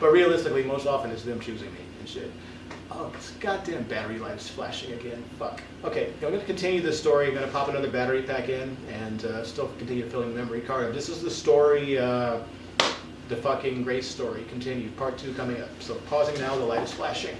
but realistically, most often it's them choosing me and shit. Oh, this goddamn battery light is flashing again. Fuck. Okay, I'm going to continue this story. I'm going to pop another battery pack in and uh, still continue filling the memory card. This is the story, uh, the fucking Grace story. Continued. Part two coming up. So pausing now. The light is flashing.